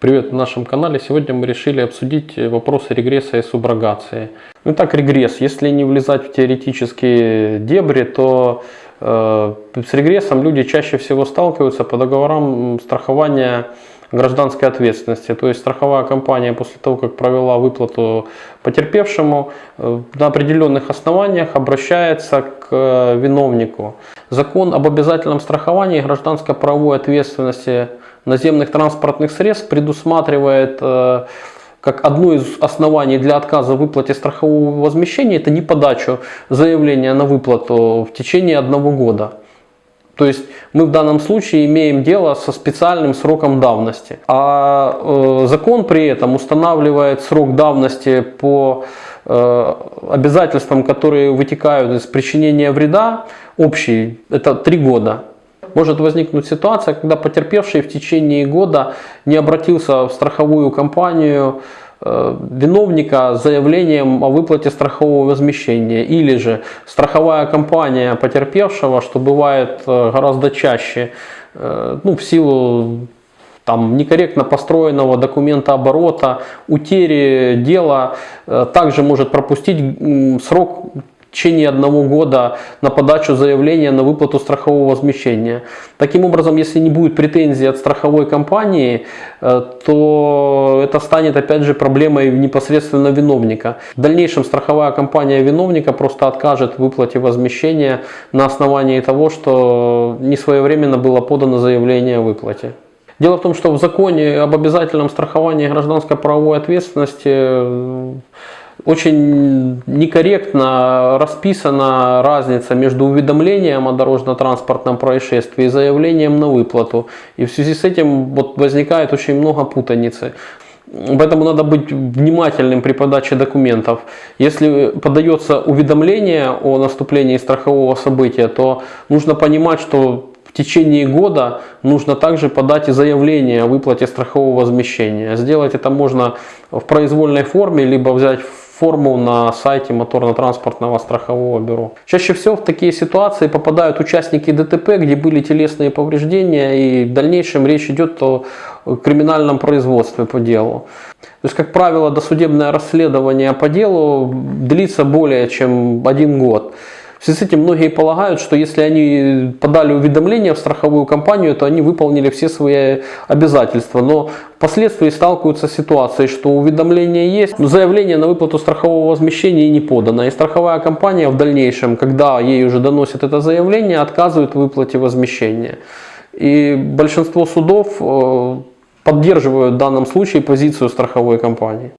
Привет на нашем канале. Сегодня мы решили обсудить вопросы регресса и суброгации. Ну так, регресс. Если не влезать в теоретические дебри, то э, с регрессом люди чаще всего сталкиваются по договорам страхования гражданской ответственности. То есть страховая компания после того, как провела выплату потерпевшему, э, на определенных основаниях обращается к э, виновнику. Закон об обязательном страховании гражданско-правовой ответственности наземных транспортных средств предусматривает э, как одно из оснований для отказа в выплате страхового возмещения это не подачу заявления на выплату в течение одного года. То есть мы в данном случае имеем дело со специальным сроком давности. А э, закон при этом устанавливает срок давности по э, обязательствам, которые вытекают из причинения вреда, общий, это три года может возникнуть ситуация, когда потерпевший в течение года не обратился в страховую компанию виновника с заявлением о выплате страхового возмещения или же страховая компания потерпевшего, что бывает э, гораздо чаще, э, ну, в силу там, некорректно построенного документа оборота, утери дела, также может пропустить срок течение одного года на подачу заявления на выплату страхового возмещения. Таким образом, если не будет претензий от страховой компании, э, то это станет опять же проблемой непосредственно виновника. В дальнейшем страховая компания виновника просто откажет в выплате возмещения на основании того, что не своевременно было подано заявление о выплате. Дело в том, что в законе об обязательном страховании гражданской правовой ответственности э, очень некорректно расписана разница между уведомлением о дорожно-транспортном происшествии и заявлением на выплату. И в связи с этим вот возникает очень много путаницы. Поэтому надо быть внимательным при подаче документов. Если подается уведомление о наступлении страхового события, то нужно понимать, что в течение года нужно также подать и заявление о выплате страхового возмещения. Сделать это можно в произвольной форме, либо взять форму на сайте моторно-транспортного страхового бюро. Чаще всего в такие ситуации попадают участники ДТП, где были телесные повреждения и в дальнейшем речь идет о криминальном производстве по делу. То есть, как правило, досудебное расследование по делу длится более чем один год. В связи с этим многие полагают, что если они подали уведомление в страховую компанию, то они выполнили все свои обязательства. Но впоследствии сталкиваются с ситуацией, что уведомление есть, но заявление на выплату страхового возмещения не подано. И страховая компания в дальнейшем, когда ей уже доносят это заявление, отказывает в выплате возмещения. И большинство судов э, поддерживают в данном случае позицию страховой компании.